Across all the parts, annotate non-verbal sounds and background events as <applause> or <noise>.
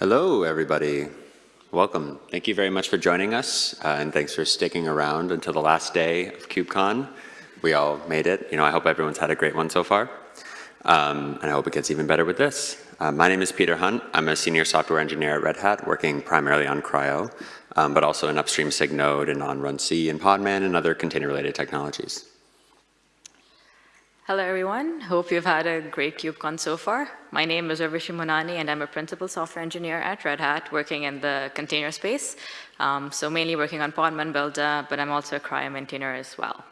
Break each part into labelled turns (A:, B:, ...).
A: Hello, everybody. Welcome. Thank you very much for joining us, uh, and thanks for sticking around until the last day of KubeCon. We all made it. You know, I hope everyone's had a great one so far, um, and I hope it gets even better with this. Uh, my name is Peter Hunt. I'm a senior software engineer at Red Hat, working primarily on CRI-O, um, but also in upstream SIG node and on runc and Podman and other container-related technologies.
B: Hello, everyone. Hope you've had a great KubeCon so far. My name is Urvashi Mohnani, and I'm a principal software engineer at Red Hat, working in the container space. Um, so mainly working on Podman Buildah, but I'm also a CRI-O maintainer as well.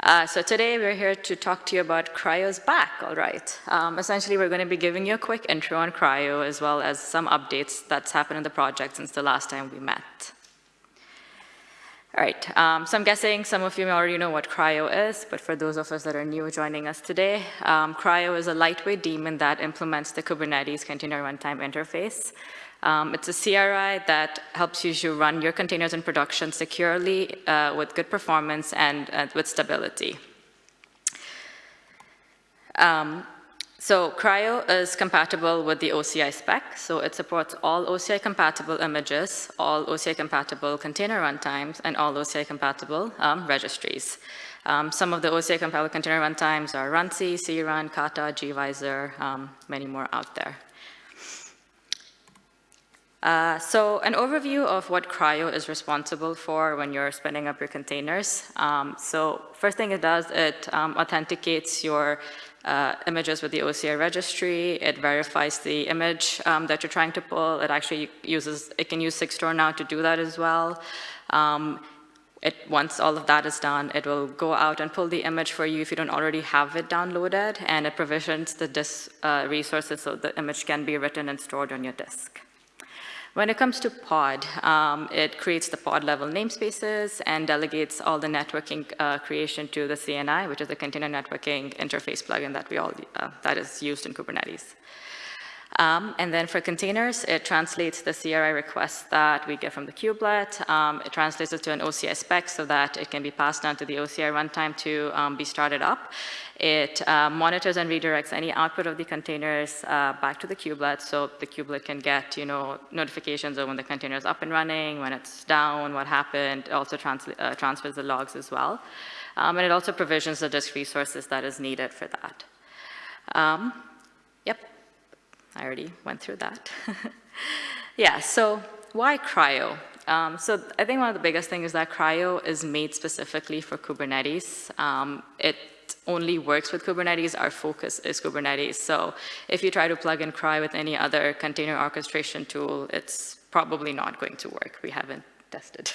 B: Uh, so today we're here to talk to you about CRI-O's back, all right. Um, essentially, we're going to be giving you a quick intro on CRI-O, as well as some updates that's happened in the project since the last time we met. All right, um, so I'm guessing some of you already know what CRI-O is, but for those of us that are new joining us today, um, CRI-O is a lightweight daemon that implements the Kubernetes container runtime interface. Um, it's a CRI that helps you run your containers in production securely uh, with good performance and uh, with stability. Um, so CRI-O is compatible with the OCI spec, so it supports all OCI compatible images, all OCI compatible container runtimes, and all OCI compatible um, registries. Um, some of the OCI compatible container runtimes are runc, crun, kata, gvisor, um, many more out there. Uh, so an overview of what CRI-O is responsible for when you're spinning up your containers. Um, so first thing it does, it um, authenticates your uh, images with the OCI registry. It verifies the image um, that you're trying to pull. It actually uses, it can use Sigstore now to do that as well. Um, it, once all of that is done, it will go out and pull the image for you if you don't already have it downloaded, and it provisions the disk uh, resources so the image can be written and stored on your disk. When it comes to pod, um, it creates the pod level namespaces and delegates all the networking uh, creation to the CNI, which is the container networking interface plugin that we all, uh, that is used in Kubernetes. Um, and then for containers, it translates the CRI request that we get from the kubelet. Um, it translates it to an OCI spec so that it can be passed down to the OCI runtime to um, be started up. It uh, monitors and redirects any output of the containers uh, back to the kubelet so the kubelet can get you know, notifications of when the container is up and running, when it's down, what happened. It also trans uh, transfers the logs as well. Um, and it also provisions the disk resources that is needed for that. Um, I already went through that. <laughs> yeah, so why CRI-O? Um, so I think one of the biggest things is that CRI-O is made specifically for Kubernetes. Um, it only works with Kubernetes, our focus is Kubernetes. So if you try to plug in CRI-O with any other container orchestration tool, it's probably not going to work. We haven't tested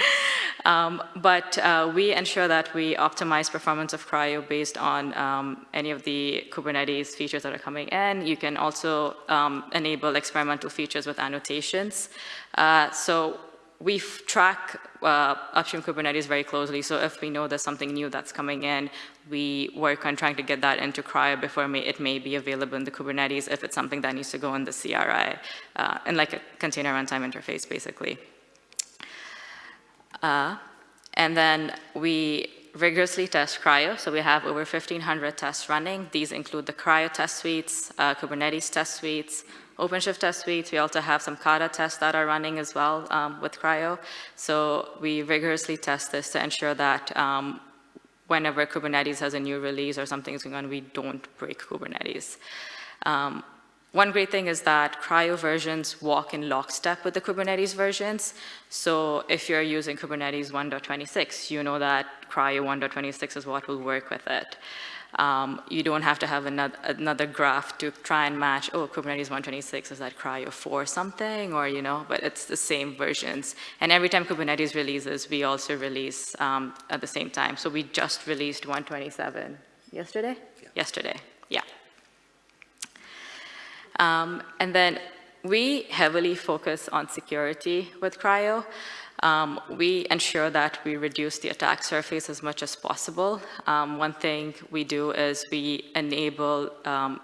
B: <laughs> um, but uh, we ensure that we optimize performance of CRI-O based on um, any of the Kubernetes features that are coming in. You can also um, enable experimental features with annotations. Uh, so we track uh, upstream Kubernetes very closely. So if we know there's something new that's coming in, we work on trying to get that into CRI-O before may, it may be available in the Kubernetes if it's something that needs to go in the CRI, uh, in like a container runtime interface, basically. Uh, and then we rigorously test CRI-O. So we have over 1,500 tests running. These include the CRI-O test suites, uh, Kubernetes test suites, OpenShift test suites. We also have some Kata tests that are running as well um, with CRI-O. So we rigorously test this to ensure that um, whenever Kubernetes has a new release or something is going on, we don't break Kubernetes. Um, one great thing is that CRI-O versions walk in lockstep with the Kubernetes versions. So if you're using Kubernetes 1.26, you know that CRI-O 1.26 is what will work with it. Um, you don't have to have another, another, graph to try and match, oh, Kubernetes 126 is that CRI-O 4 something, or, you know, but it's the same versions. And every time Kubernetes releases, we also release um, at the same time. So we just released 127 yesterday? Yeah. Yesterday, yeah. Um, and then we heavily focus on security with CRI-O. Um, we ensure that we reduce the attack surface as much as possible. Um, one thing we do is we enable um,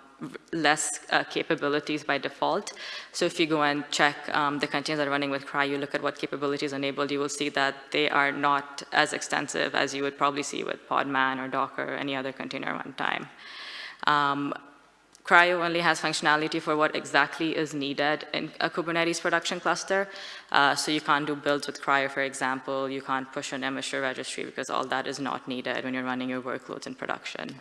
B: less uh, capabilities by default. So if you go and check um, the containers that are running with CRI-O, you look at what capabilities are enabled, you will see that they are not as extensive as you would probably see with Podman or Docker or any other container runtime. Um, CRI-O only has functionality for what exactly is needed in a Kubernetes production cluster. Uh, so you can't do builds with CRI-O, for example. You can't push an image registry because all that is not needed when you're running your workloads in production.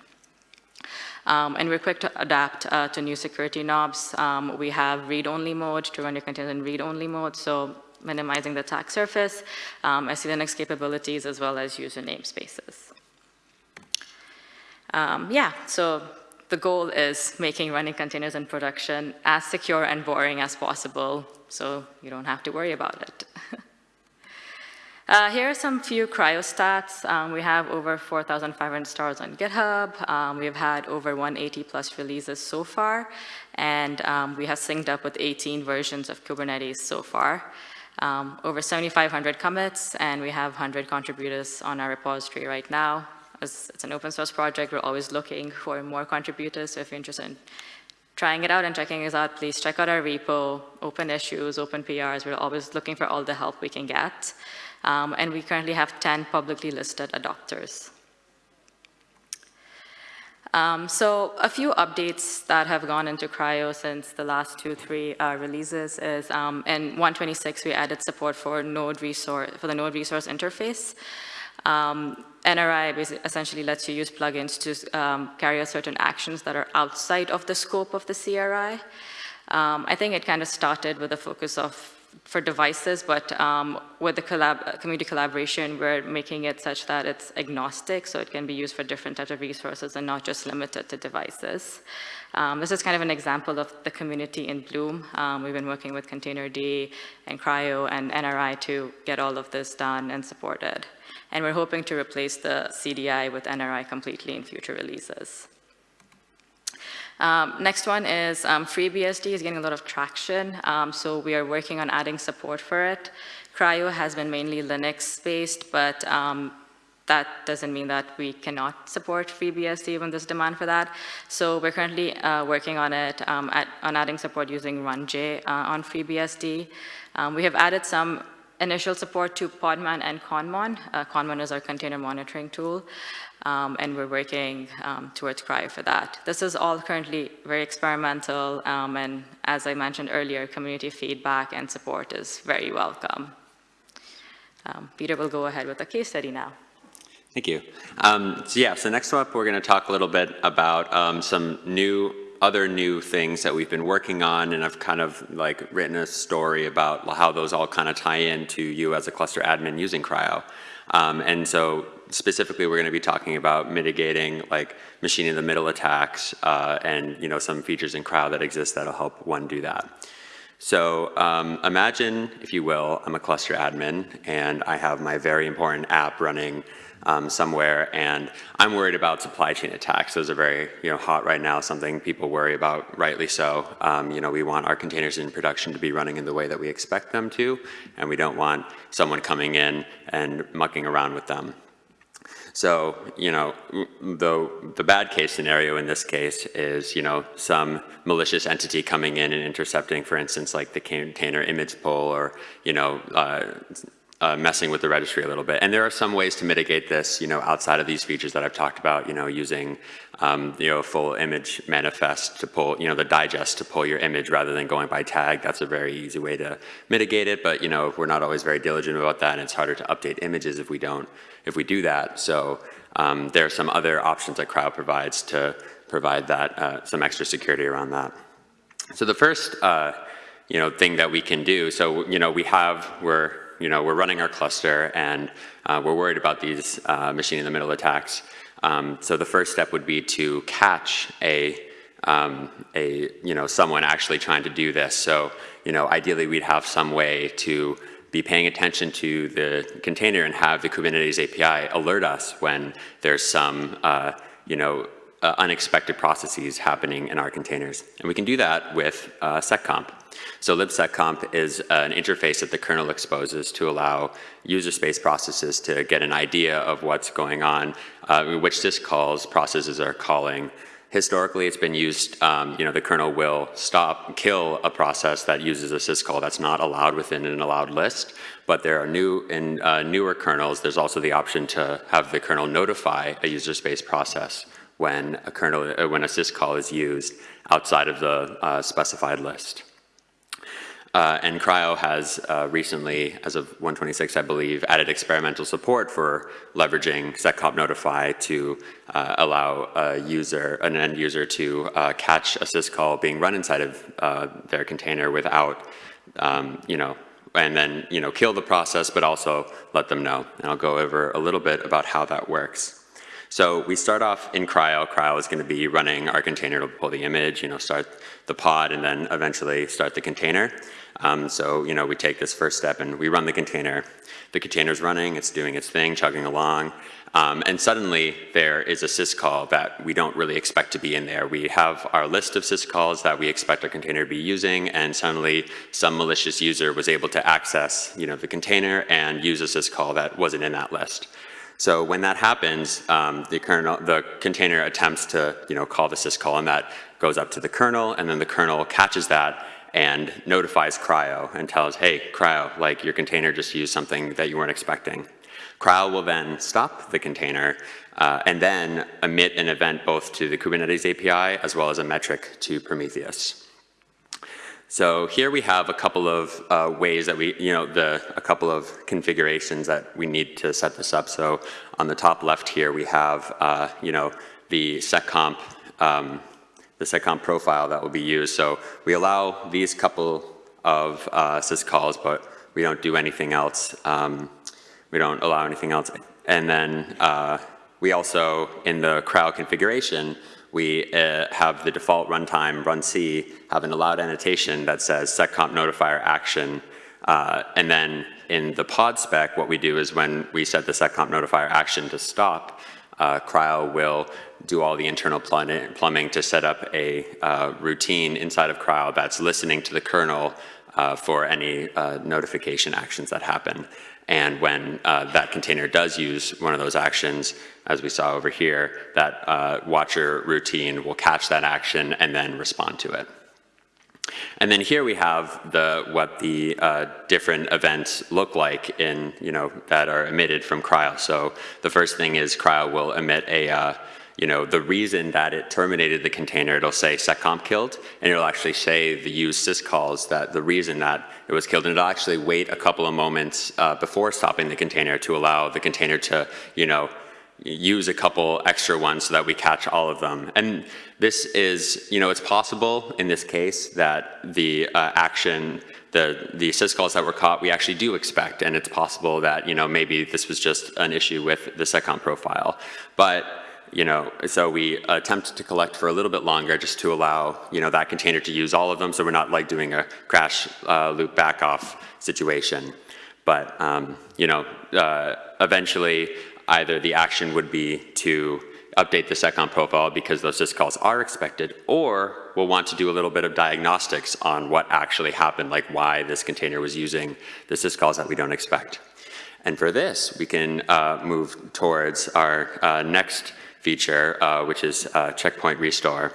B: Um, and we're quick to adapt uh, to new security knobs. Um, we have read-only mode to run your containers in read-only mode, so minimizing the attack surface, um, SELinux capabilities, as well as user namespaces. Um, yeah, so the goal is making running containers in production as secure and boring as possible, so you don't have to worry about it. <laughs> uh, here are some few CRI-O stats. Um, we have over 4,500 stars on GitHub. Um, we've had over 180 plus releases so far, and um, we have synced up with 18 versions of Kubernetes so far. Um, over 7,500 commits, and we have 100 contributors on our repository right now as it's an open source project, we're always looking for more contributors. So if you're interested in trying it out and checking us out, please check out our repo, open issues, open PRs. We're always looking for all the help we can get. Um, and we currently have 10 publicly listed adopters. Um, so a few updates that have gone into CRI-O since the last two, three uh, releases is um, in 126 we added support for node resource for the node resource interface. Um, NRI essentially lets you use plugins to um, carry out certain actions that are outside of the scope of the CRI. Um, I think it kind of started with a focus of for devices, but um, with the collab community collaboration, we're making it such that it's agnostic, so it can be used for different types of resources and not just limited to devices. Um, this is kind of an example of the community in Bloom. Um, we've been working with Containerd and CRI-O and NRI to get all of this done and supported and we're hoping to replace the CDI with NRI completely in future releases. Um, next one is um, FreeBSD is getting a lot of traction, um, so we are working on adding support for it. CRI-O has been mainly Linux-based, but um, that doesn't mean that we cannot support FreeBSD when there's demand for that. So we're currently uh, working on it, um, at, on adding support using RunJ uh, on FreeBSD. Um, we have added some initial support to Podman and Conmon. Uh, Conmon is our container monitoring tool, um, and we're working um, towards CRI-O for that. This is all currently very experimental, um, and as I mentioned earlier, community feedback and support is very welcome. Um, Peter will go ahead with the case study now.
A: Thank you. Um, so yeah, so next up we're going to talk a little bit about um, some new other new things that we've been working on and I've kind of like written a story about how those all kind of tie into you as a cluster admin using CRI-O. Um, and so specifically we're going to be talking about mitigating like machine in the middle attacks uh, and you know some features in CRI-O that exist that'll help one do that. So um, imagine, if you will, I'm a cluster admin and I have my very important app running um, somewhere, and I'm worried about supply chain attacks. Those are very you know, hot right now, something people worry about, rightly so. Um, you know, we want our containers in production to be running in the way that we expect them to, and we don't want someone coming in and mucking around with them. So, you know, the, the bad case scenario in this case is, you know, some malicious entity coming in and intercepting, for instance, like the container image pull or, you know, uh, uh, messing with the registry a little bit. And there are some ways to mitigate this, you know, outside of these features that I've talked about, you know, using, um, you know, full image manifest to pull, you know, the digest to pull your image rather than going by tag. That's a very easy way to mitigate it. But, you know, we're not always very diligent about that and it's harder to update images if we don't, if we do that. So um, there are some other options that CRI-O provides to provide that, uh, some extra security around that. So the first, uh, you know, thing that we can do, so, you know, we have, we're, you know, we're running our cluster and uh, we're worried about these uh, machine in the middle attacks. Um, so the first step would be to catch a, um, a, you know, someone actually trying to do this. So, you know, ideally we'd have some way to be paying attention to the container and have the Kubernetes API alert us when there's some, uh, you know, uh, unexpected processes happening in our containers. And we can do that with uh, seccomp. So libseccomp is an interface that the kernel exposes to allow user space processes to get an idea of what's going on, uh, which syscalls processes are calling. Historically, it's been used, um, you know, the kernel will stop, kill a process that uses a syscall that's not allowed within an allowed list. But there are new, in uh, newer kernels, there's also the option to have the kernel notify a user space process when a kernel, uh, when a syscall is used outside of the uh, specified list. Uh, and CRI-O has uh, recently, as of 126, I believe, added experimental support for leveraging seccomp notify to uh, allow a user, an end user to uh, catch a syscall being run inside of their container without, um, you know, and then, you know, kill the process, but also let them know. And I'll go over a little bit about how that works. So we start off in CRI-O. CRI-O is going to be running our container to pull the image, you know, start the pod, and then eventually start the container. Um, so, you know, we take this first step and we run the container. The container's running, it's doing its thing, chugging along, um, and suddenly there is a syscall that we don't really expect to be in there. We have our list of syscalls that we expect our container to be using, and suddenly some malicious user was able to access, you know, the container and use a syscall that wasn't in that list. So when that happens, um, the, kernel, the container attempts to, you know, call the syscall, and that goes up to the kernel, and then the kernel catches that and notifies CRI-O and tells, hey, CRI-O, like your container just used something that you weren't expecting. CRI-O will then stop the container uh, and then emit an event both to the Kubernetes API as well as a metric to Prometheus. So here we have a couple of uh, ways that we, you know, the, a couple of configurations that we need to set this up. So on the top left here, we have, uh, you know, the seccomp um, the seccomp profile that will be used. So we allow these couple of uh, syscalls, but we don't do anything else. Um, we don't allow anything else. And then uh, we also, in the CRI-O configuration, we uh, have the default runtime runc, have an allowed annotation that says seccomp notifier action. Uh, and then in the pod spec, what we do is when we set the seccomp notifier action to stop, uh, CRI-O will do all the internal plumbing to set up a uh, routine inside of CRI-O that's listening to the kernel uh, for any uh, notification actions that happen. And when uh, that container does use one of those actions, as we saw over here, that uh, watcher routine will catch that action and then respond to it. And then here we have the, what the uh, different events look like in, you know, that are emitted from CRI-O. So the first thing is CRI-O will emit a, uh, you know, the reason that it terminated the container, it'll say seccomp killed, and it'll actually say the use syscalls that the reason that it was killed, and it'll actually wait a couple of moments uh, before stopping the container to allow the container to, you know, use a couple extra ones so that we catch all of them. And this is, you know, it's possible in this case that the uh, action, the, the syscalls that were caught, we actually do expect, and it's possible that, you know, maybe this was just an issue with the seccomp profile. But, you know, so we attempt to collect for a little bit longer just to allow, you know, that container to use all of them so we're not like doing a crash uh, loop back off situation. But, um, you know, uh, eventually either the action would be to update the seccomp profile because those syscalls are expected, or we'll want to do a little bit of diagnostics on what actually happened, like why this container was using the syscalls that we don't expect. And for this, we can uh, move towards our uh, next feature, uh, which is uh, checkpoint restore.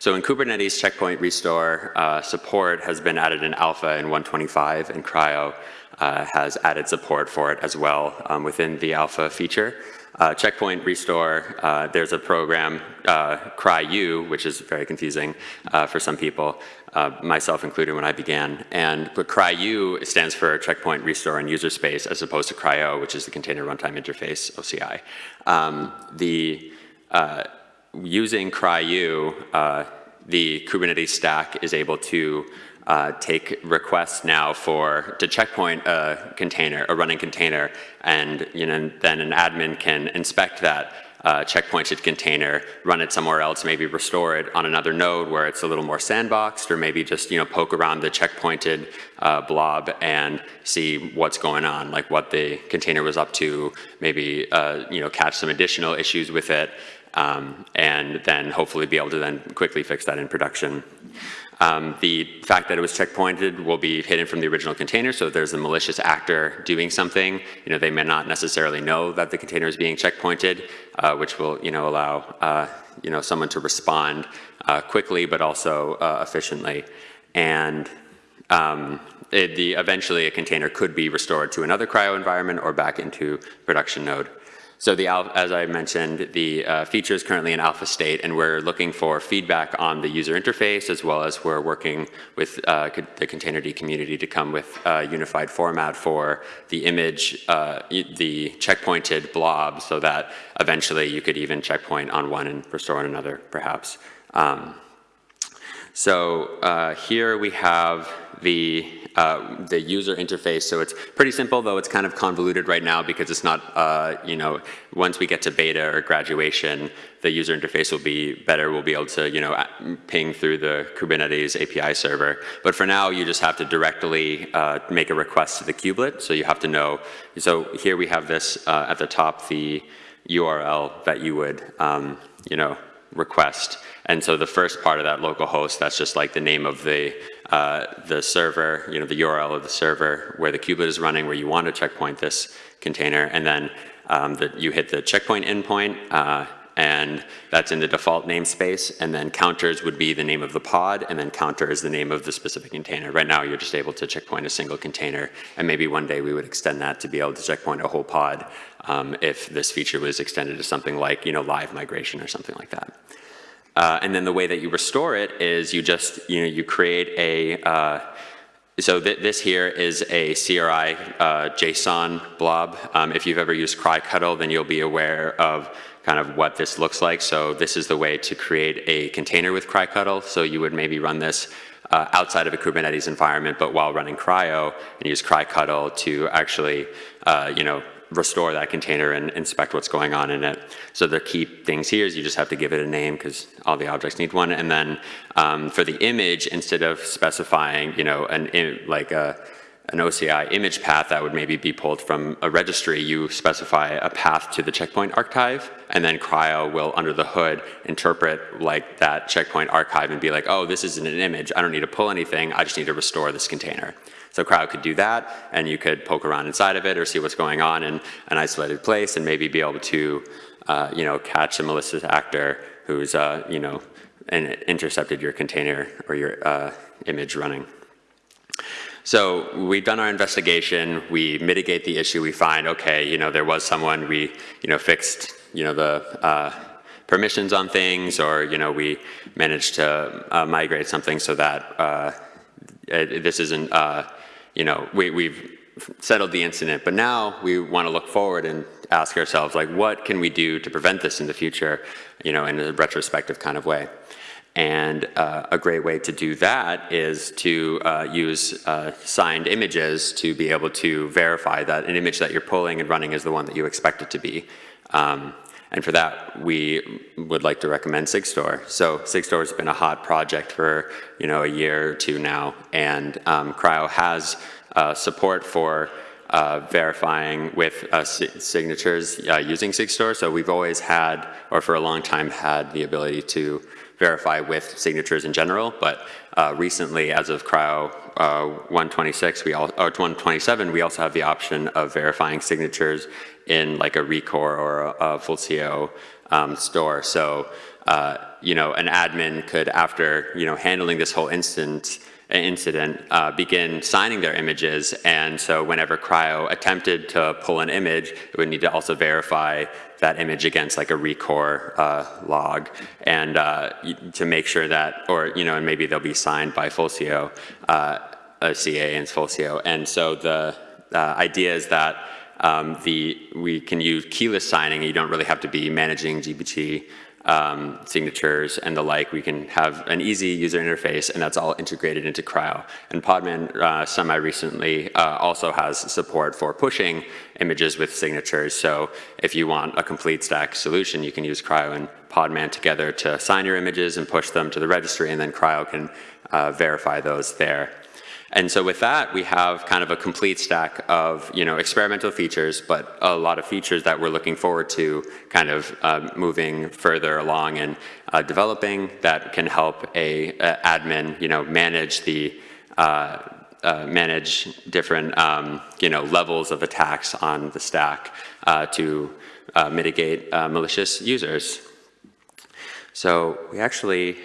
A: So in Kubernetes, checkpoint restore uh, support has been added in alpha in 125, and CRI-O uh, has added support for it as well um, within the alpha feature. Uh, checkpoint restore, uh, there's a program, uh, CRIU, which is very confusing uh, for some people, uh, myself included when I began. And CRIU stands for checkpoint restore and user space as opposed to CRI-O, which is the container runtime interface, OCI. Um, the, uh, using CRIU, the Kubernetes stack is able to uh, take requests now for to checkpoint a container, a running container, and you know then an admin can inspect that uh, checkpointed container, run it somewhere else, maybe restore it on another node where it's a little more sandboxed, or maybe just you know poke around the checkpointed uh, blob and see what's going on, like what the container was up to, maybe uh, you know catch some additional issues with it, um, and then hopefully be able to then quickly fix that in production. Um, the fact that it was checkpointed will be hidden from the original container, so if there's a malicious actor doing something, you know, they may not necessarily know that the container is being checkpointed, uh, which will, you know, allow, uh, you know, someone to respond uh, quickly but also uh, efficiently. And um, it, the, eventually a container could be restored to another CRI-O environment or back into production node. So the, as I mentioned, the uh, feature is currently in alpha state, and we're looking for feedback on the user interface, as well as we're working with uh, the Containerd community to come with a unified format for the image, uh, the checkpointed blob, so that eventually you could even checkpoint on one and restore on another, perhaps. Um, so uh, here we have the, uh, the user interface. So it's pretty simple, though it's kind of convoluted right now because it's not, uh, you know, once we get to beta or graduation, the user interface will be better. We'll be able to, you know, ping through the Kubernetes API server. But for now, you just have to directly uh, make a request to the kubelet. So you have to know. So here we have this uh, at the top, the URL that you would, um, you know, request. And so the first part of that local host, that's just like the name of the, uh, the server, you know, the URL of the server where the kubelet is running, where you want to checkpoint this container. And then um, you hit the checkpoint endpoint, uh, and that's in the default namespace. And then counters would be the name of the pod, and then counter is the name of the specific container. Right now, you're just able to checkpoint a single container, and maybe one day we would extend that to be able to checkpoint a whole pod um, if this feature was extended to something like, you know, live migration or something like that. Uh, and then the way that you restore it is you just, you know, you create a, uh, so th this here is a CRI uh, JSON blob. Um, if you've ever used crictl, then you'll be aware of kind of what this looks like. So this is the way to create a container with crictl. So you would maybe run this uh, outside of a Kubernetes environment, but while running CRI-O, and use crictl to actually, uh, you know, restore that container and inspect what's going on in it. So the key things here is you just have to give it a name because all the objects need one. And then um, for the image, instead of specifying, you know, an like a, an OCI image path that would maybe be pulled from a registry, you specify a path to the checkpoint archive, and then CRI-O will, under the hood, interpret like that checkpoint archive and be like, oh, this isn't an image. I don't need to pull anything. I just need to restore this container. So CRI-O could do that, and you could poke around inside of it or see what's going on in an isolated place, and maybe be able to, uh, you know, catch a malicious actor who's, uh, you know, and intercepted your container or your uh, image running. So we've done our investigation, we mitigate the issue, we find, okay, you know, there was someone, we, you know, fixed, you know, the uh, permissions on things, or, you know, we managed to uh, migrate something so that uh, it- this isn't, uh, you know, we, we've settled the incident, but now we want to look forward and ask ourselves, like, what can we do to prevent this in the future, you know, in a retrospective kind of way. And uh, a great way to do that is to uh, use uh, signed images to be able to verify that an image that you're pulling and running is the one that you expect it to be. Um, and for that, we would like to recommend SigStore. So SigStore has been a hot project for you know a year or two now, and um, CRI-O has uh, support for uh, verifying with uh, si- signatures uh, using SigStore. So we've always had, or for a long time, had the ability to verify with signatures in general, but uh, recently, as of CRI-O uh, 126, we all, or 127, we also have the option of verifying signatures in like a Rekor or a, a Fulcio um, store. So, uh, you know, an admin could, after, you know, handling this whole instance, incident, uh, begin signing their images. And so whenever CRI-O attempted to pull an image, it would need to also verify that image against like a Rekor uh, log and uh, to make sure that, or, you know, and maybe they'll be signed by Fulcio, uh, a CA and Fulcio. And so the uh, idea is that um, the, we can use keyless signing. You don't really have to be managing GPG um, signatures and the like. We can have an easy user interface, and that's all integrated into CRI-O. And Podman uh, semi-recently uh, also has support for pushing images with signatures. So if you want a complete stack solution, you can use CRI-O and Podman together to sign your images and push them to the registry, and then CRI-O can uh, verify those there. And so with that, we have kind of a complete stack of, you know, experimental features, but a lot of features that we're looking forward to kind of uh, moving further along and uh, developing that can help a, a admin, you know, manage the, uh, uh, manage different, um, you know, levels of attacks on the stack uh, to uh, mitigate uh, malicious users. So we actually,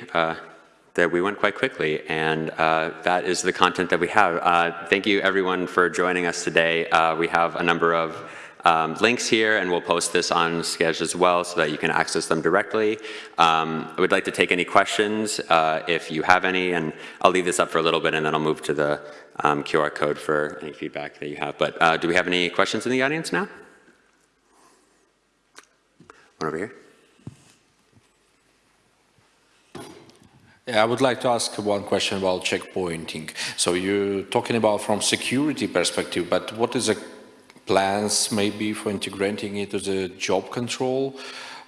A: that we went quite quickly, and uh, that is the content that we have. Uh, thank you everyone for joining us today. Uh, we have a number of um, links here, and we'll post this on Sched as well so that you can access them directly. Um, I would like to take any questions uh, if you have any, and I'll leave this up for a little bit, and then I'll move to the um, QR code for any feedback that you have. But uh, do we have any questions in the audience now? One over here.
C: Yeah, I would like to ask one question about checkpointing. So you're talking about from security perspective, but what is the plans maybe for integrating it to the job control,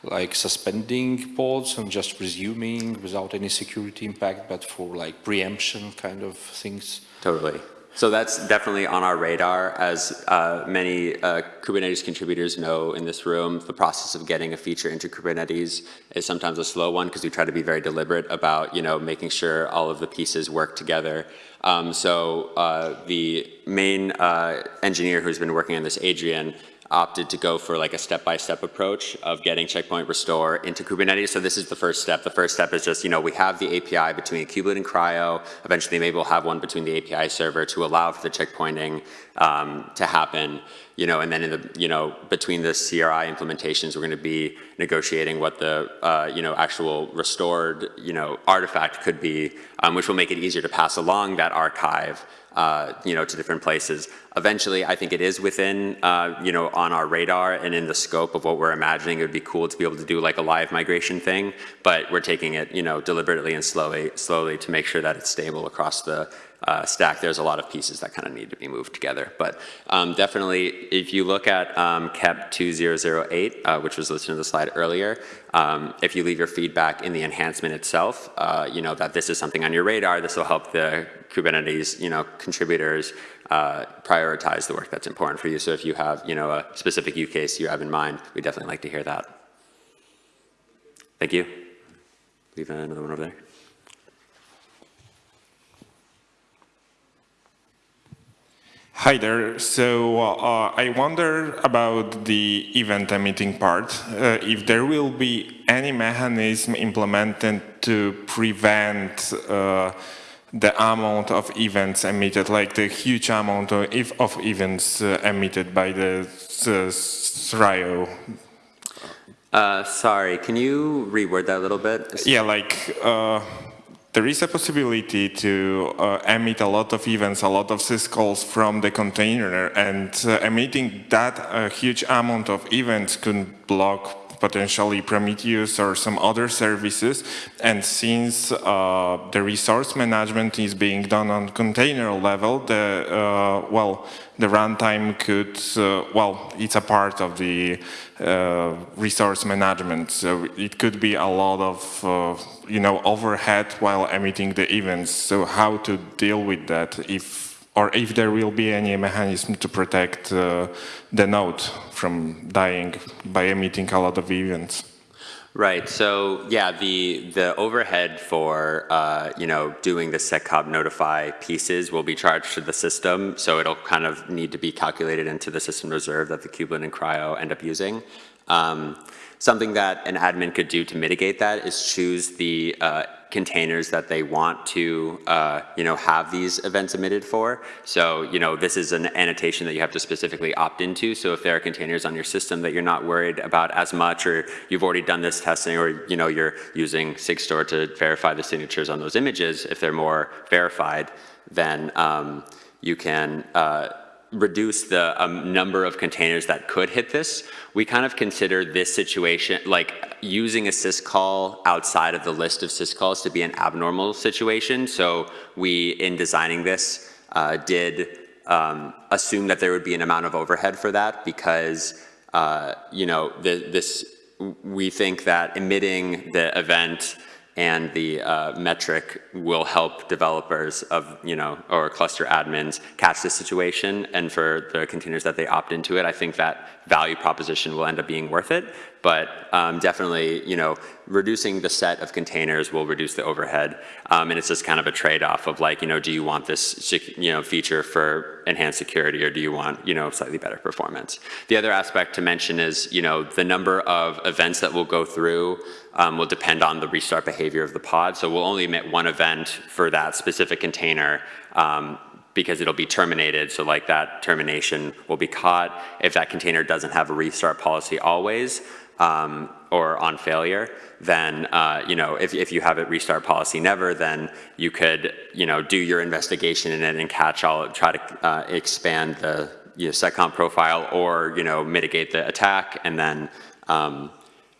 C: like suspending pods and just resuming without any security impact, but for like preemption kind of things?
A: Totally. So that's definitely on our radar. As uh, many uh, Kubernetes contributors know in this room, the process of getting a feature into Kubernetes is sometimes a slow one because we try to be very deliberate about, you know, making sure all of the pieces work together. Um, so uh, the main uh, engineer who's been working on this, Adrian, opted to go for like a step-by-step -step approach of getting checkpoint restore into Kubernetes. So this is the first step. The first step is just, you know, we have the API between kubelet and CRI-O. Eventually maybe we'll have one between the API server to allow for the checkpointing um, to happen, you know, and then in the, you know, between the CRI implementations, we're going to be negotiating what the, uh, you know, actual restored, you know, artifact could be, um, which will make it easier to pass along that archive uh, you know, to different places. Eventually, I think it is within, uh, you know, on our radar and in the scope of what we're imagining. It would be cool to be able to do like a live migration thing, but we're taking it, you know, deliberately and slowly, slowly to make sure that it's stable across the uh, stack. There's a lot of pieces that kind of need to be moved together. But um, definitely, if you look at um, KEP 2008, uh, which was listed in the slide earlier, um, if you leave your feedback in the enhancement itself, uh, you know, that this is something on your radar, this will help the Kubernetes, you know, contributors uh, prioritize the work that's important for you. So if you have, you know, a specific use case you have in mind, we'd definitely like to hear that. Thank you. Leave another one over there.
D: Hi there. So uh, I wonder about the event emitting part. Uh, if there will be any mechanism implemented to prevent uh, the amount of events emitted, like the huge amount of, of events uh, emitted by the CRI-O.
A: Uh, sorry, can you reword that a little bit?
D: Yeah, like uh, there is a possibility to uh, emit a lot of events, a lot of syscalls from the container, and uh, emitting that uh, huge amount of events could block potentially Prometheus or some other services. And since uh, the resource management is being done on container level, the uh, well, the runtime could, uh, well, it's a part of the uh, resource management. So it could be a lot of, uh, you know, overhead while emitting the events. So how to deal with that if or if there will be any mechanism to protect uh, the node from dying by emitting a lot of events.
A: Right. So yeah, the the overhead for uh, you know doing the seccomp notify pieces will be charged to the system. So it'll kind of need to be calculated into the system reserve that the kubelet and CRI-O end up using. Um, something that an admin could do to mitigate that is choose the uh, containers that they want to, uh, you know, have these events emitted for. So, you know, this is an annotation that you have to specifically opt into. So if there are containers on your system that you're not worried about as much, or you've already done this testing, or, you know, you're using Sigstore to verify the signatures on those images, if they're more verified, then um, you can uh, reduce the um, number of containers that could hit this, we kind of consider this situation, like using a syscall outside of the list of syscalls to be an abnormal situation. So we, in designing this, uh, did um, assume that there would be an amount of overhead for that because, uh, you know, the, this, we think that emitting the event and the uh, metric will help developers of, you know, or cluster admins catch this situation. And for the containers that they opt into it, I think that value proposition will end up being worth it. But um, definitely, you know, reducing the set of containers will reduce the overhead. Um, and it's just kind of a trade-off of like, you know, do you want this, you know, feature for enhanced security or do you want, you know, slightly better performance? The other aspect to mention is, you know, the number of events that will go through um, will depend on the restart behavior of the pod. So we'll only emit one event for that specific container um, because it'll be terminated. So like that termination will be caught if that container doesn't have a restart policy always um, or on failure. Then uh, you know if if you have a restart policy never, then you could you know do your investigation in it and catch all try to uh, expand the you know, profile or you know mitigate the attack and then um,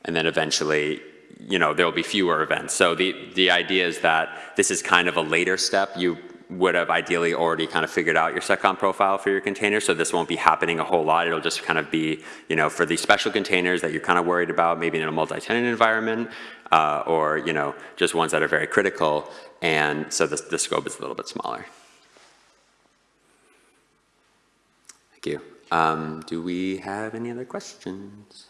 A: and then eventually you know there will be fewer events. So the the idea is that this is kind of a later step. You would have ideally already kind of figured out your SecComp profile for your container, so this won't be happening a whole lot. It'll just kind of be, you know, for these special containers that you're kind of worried about, maybe in a multi-tenant environment, uh, or, you know, just ones that are very critical, and so the, the scope is a little bit smaller. Thank you. Um, do we have any other questions?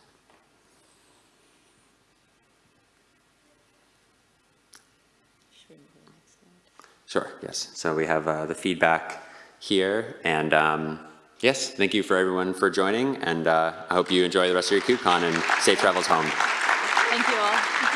A: Sure, yes. So we have uh, the feedback here, and um, yes, thank you for everyone for joining, and uh, I hope you enjoy the rest of your KubeCon and safe travels home.
B: Thank you all.